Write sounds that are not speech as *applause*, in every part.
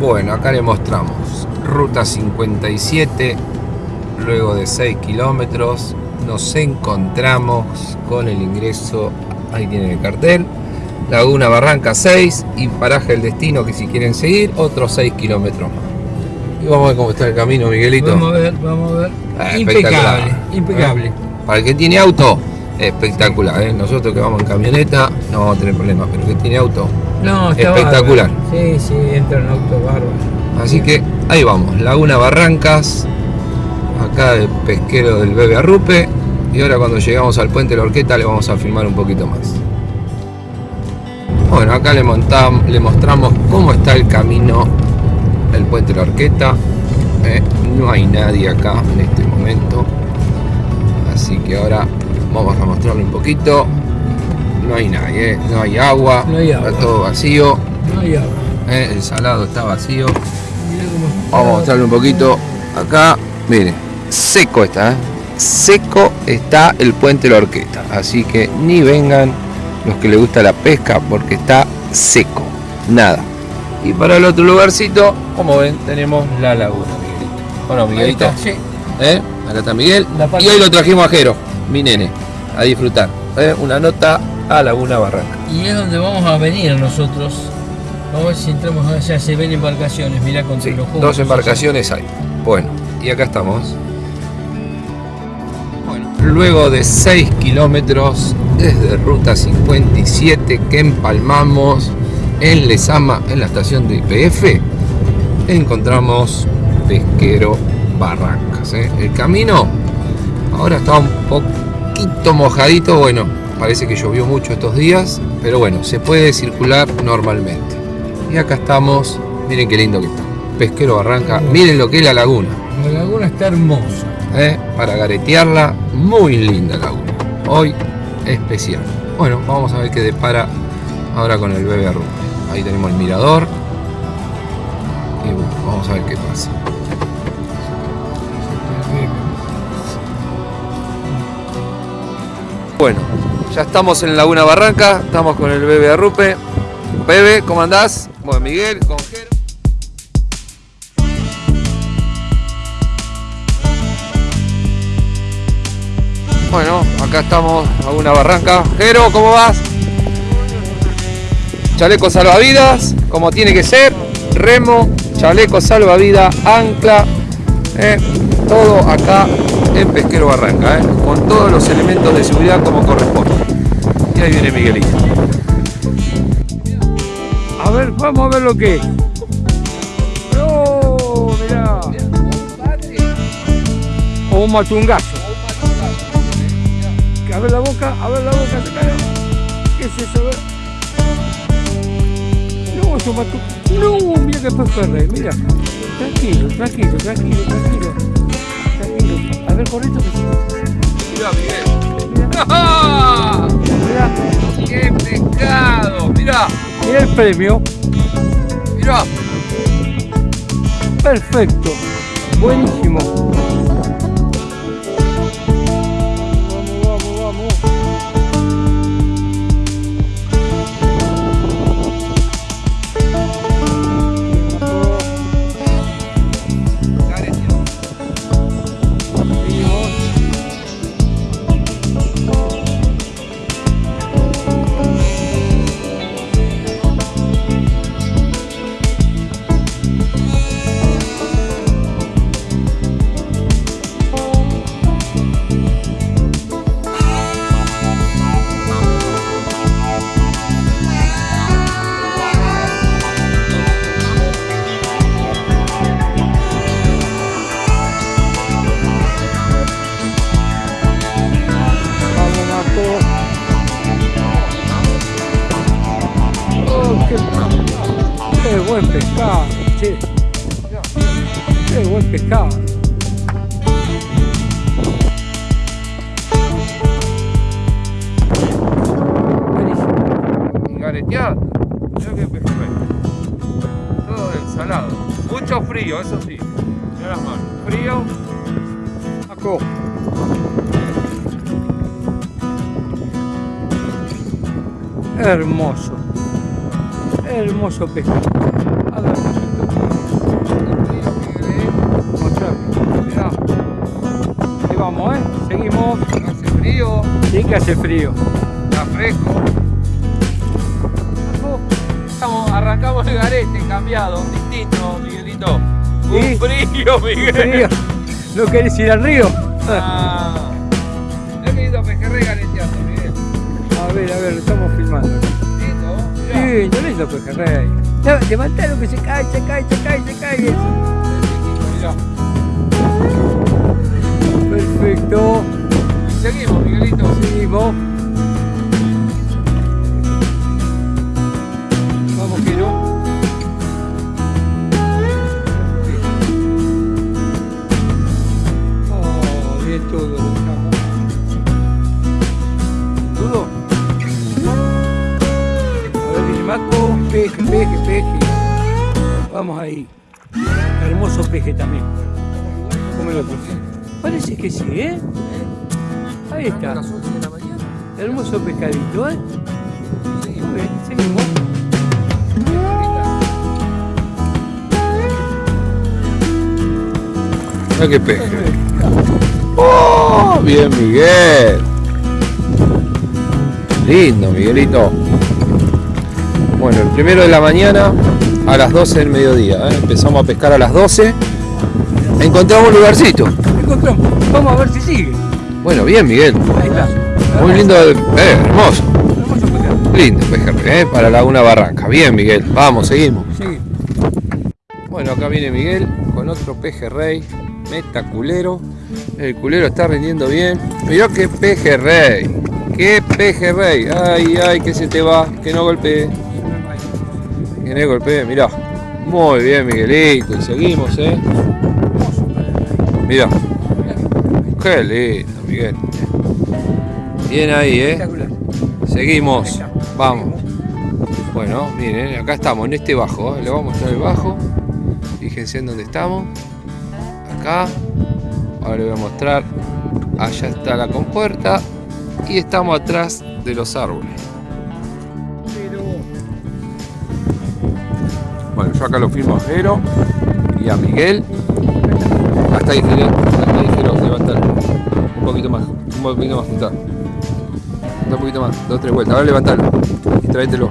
Bueno, acá le mostramos ruta 57, luego de 6 kilómetros nos encontramos con el ingreso, ahí tienen el cartel, Laguna Barranca 6 y paraje el destino que si quieren seguir, otros 6 kilómetros más. Y vamos a ver cómo está el camino, Miguelito. Vamos a ver, vamos a ver. Ah, impecable, impecable. ¿Eh? Para el que tiene auto, espectacular. ¿eh? Nosotros que vamos en camioneta no vamos a tener problemas, pero el que tiene auto, No, está Espectacular. bárbaro. Sí, sí, entra en auto bárbaro. Así que ahí vamos, Laguna Barrancas, acá el pesquero del Bebe Arrupe. Y ahora cuando llegamos al puente de la Orqueta le vamos a filmar un poquito más. Bueno, acá le, montam- le mostramos cómo está el camino del puente de la Orqueta. Eh, no hay nadie acá en este momento. Así que ahora vamos a mostrarle un poquito. No hay nadie, eh, no hay agua, No hay agua. está todo vacío. No hay agua. eh, el salado está vacío. Está. Vamos a mostrarle un poquito acá. Miren, seco está, ¿eh? Seco está el puente de la Orquesta. Así que ni vengan los que les gusta la pesca porque está seco. Nada. Y para el otro lugarcito, como ven, tenemos la laguna, Miguelito. Bueno, Miguelito. sí. ¿eh? Acá está Miguel. Y hoy lo trajimos a Jero, mi nene, a disfrutar. ¿eh? Una nota a Laguna Barranca. Y es donde vamos a venir nosotros. Vamos a ver si entramos allá, se ven embarcaciones, mirá con Sí, los juegos. dos embarcaciones hay. Bueno, y acá estamos. Bueno, luego de 6 kilómetros desde ruta 57 que empalmamos en Lesama, en la estación de IPF, encontramos Pesquero Barrancas. ¿eh? El camino ahora está un poquito mojadito, bueno, parece que llovió mucho estos días, pero bueno, se puede circular normalmente. Y acá estamos, miren qué lindo que está. Pesquero Barranca, miren lo que es la laguna. La laguna está hermosa. ¿eh? Para garetearla, muy linda laguna. Hoy especial. Bueno, vamos a ver qué depara ahora con el bebé arrupe. Ahí tenemos el mirador. Y bueno, vamos a ver qué pasa. Bueno, ya estamos en Laguna Barranca, estamos con el bebé arrupe. Bebe, ¿cómo andás? Bueno, Miguel, con Jero. Bueno, acá estamos a una barranca. Jero, ¿cómo vas? Chaleco salvavidas, como tiene que ser. Remo, chaleco salvavidas, ancla. eh, todo acá en Pesquero Barranca, eh, con todos los elementos de seguridad como corresponde. Y ahí viene Miguelito. A ver, vamos a ver lo que es. ¡Oh, mirá! O un matungazo. A ver la boca, a ver la boca, se cae. ¿Qué es eso? A ver. No, es un matu... No, mira que pejerrey, mira. Tranquilo, tranquilo, tranquilo, tranquilo. Tranquilo. A ver, corrito que. Mira, Miguel. *laughs* Mira, ¡Qué pescado! Mira, mira el premio. mira. Perfecto. Buenísimo. Buen pescado, che. Qué buen pescado. Buenísimo. gareteando. Qué perfecto. Todo ensalado. Mucho frío, eso sí. Mira las manos. Frío. Marco. Hermoso. Hermoso pescado a vamos, ¿eh? Seguimos. Hace frío. Sí que hace frío. Está fresco. Estamos, arrancamos el garete, cambiado, distinto, Miguelito. Un ¿Sí? frío, Miguel. Un frío. ¿No querés ir al río? Ah. Yo querido pejerrey gareteando, Miguel. A ver, a ver, estamos filmando. Lindo, Mirá. Sí, lindo pejerrey. No, levantalo que se cae, se cae, se cae, se cae. eso. Perfecto. Seguimos, Miguelito. Seguimos. Vamos ahí. Hermoso peje también. Como el otro. Parece que sí, ¿eh? Ahí está. Las 11 de la mañana. Hermoso pescadito, ¿eh? Muy bien, seguimos. Mira qué peje. ¡Oh! Bien, Miguel. Lindo, Miguelito. Bueno, el primero de la mañana a las 12 del mediodía. ¿eh? Empezamos a pescar a las 12. Encontramos un lugarcito. Encontramos. Vamos a ver si sigue. Bueno, bien, Miguel. Ahí está. Muy lindo. Eh, hermoso. Hermoso pescado. Lindo pejerrey, ¿eh? Para Laguna Barranca. Bien, Miguel. Vamos, seguimos. Bueno, acá viene Miguel con otro pejerrey, meta culero. El culero está rindiendo bien. Mirá qué pejerrey, qué pejerrey. Ay, ay, que se te va, que no golpee, que no golpee. Mirá, muy bien, Miguelito. Y seguimos, eh. Mirá, qué lindo, Miguel. Bien ahí, eh. Seguimos, vamos. Bueno, miren, acá estamos en este bajo. ¿eh? Le voy a mostrar el bajo. Fíjense en dónde estamos. Acá. Ahora le voy a mostrar. Allá está la compuerta. Y estamos atrás de los árboles. Bueno, yo acá lo firmo a Jero y a Miguel. Hasta ahí, Jero. Hasta ahí. Levantar. Un poquito más. Un poquito más juntar. Un poquito más. Dos, tres vueltas. Ahora levantalo. Y tráetelo.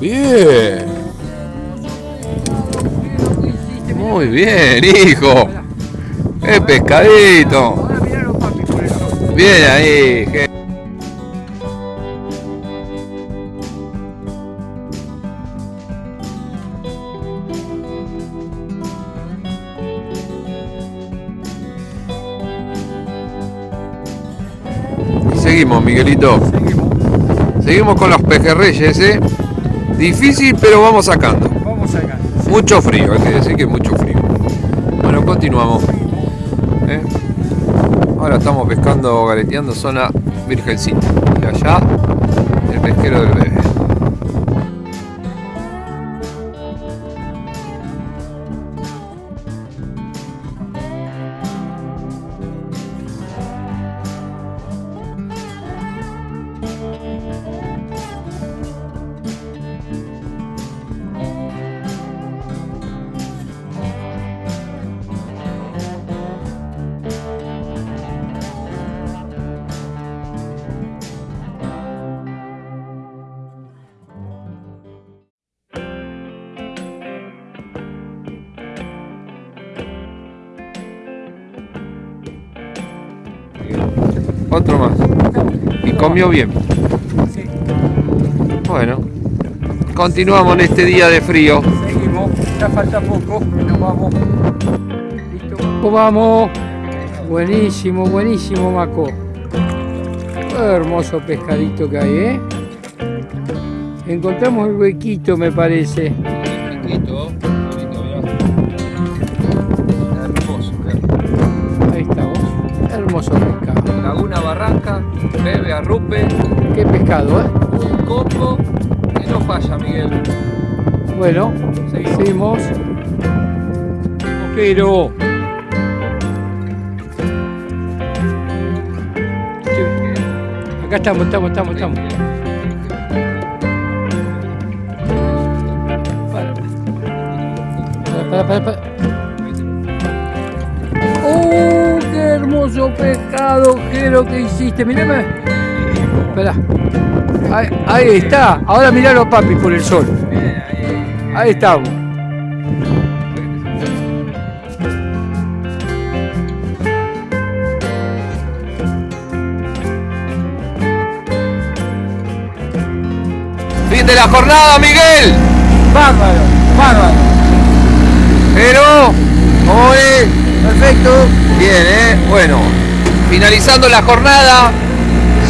Bien. Muy bien, hijo. ¡Eh, pescadito! Bien ahí, Je- seguimos, Miguelito. Seguimos. Seguimos con los pejerreyes, ¿eh? Difícil, pero vamos sacando. Vamos acá. Mucho frío, hay que decir que mucho frío. Bueno, continuamos. ¿eh? Ahora estamos pescando, gareteando zona Virgencita. Y allá, el pesquero del bebé. Otro más. Y comió bien. Bueno, continuamos en este día de frío. Seguimos. Ya falta poco. Nos vamos. Listo. Vamos. Buenísimo, buenísimo, Maco. Qué hermoso pescadito que hay, ¿eh? Encontramos el huequito, me parece. Hermoso, Ahí estamos. Hermoso Barranca, bebe arrupe, Qué pescado, ¿eh? un combo que no falla, Miguel. Bueno, seguimos. Pero. Acá estamos, estamos, estamos, estamos. Para, para, para, para, hermoso pescado, ¿qué es lo que hiciste? Mírame. Espera. Ahí, ahí está. Ahora miralo, papi, por el sol. Ahí estamos. Fin de la jornada, Miguel. Bárbaro, bárbaro. Pero, Perfecto. Bien, ¿eh? Bueno, finalizando la jornada,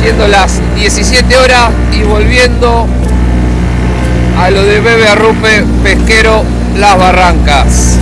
siendo las 17 horas y volviendo a lo de Bebe Arrupe Pesquero Las Barrancas.